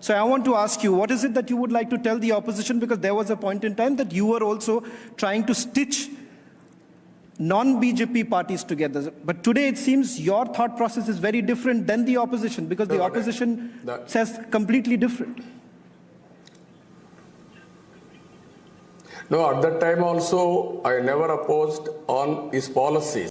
So I want to ask you, what is it that you would like to tell the opposition? Because there was a point in time that you were also trying to stitch non-BJP parties together. But today it seems your thought process is very different than the opposition because the No, the opposition no. says completely different. No, at that time also, I never opposed on his policies.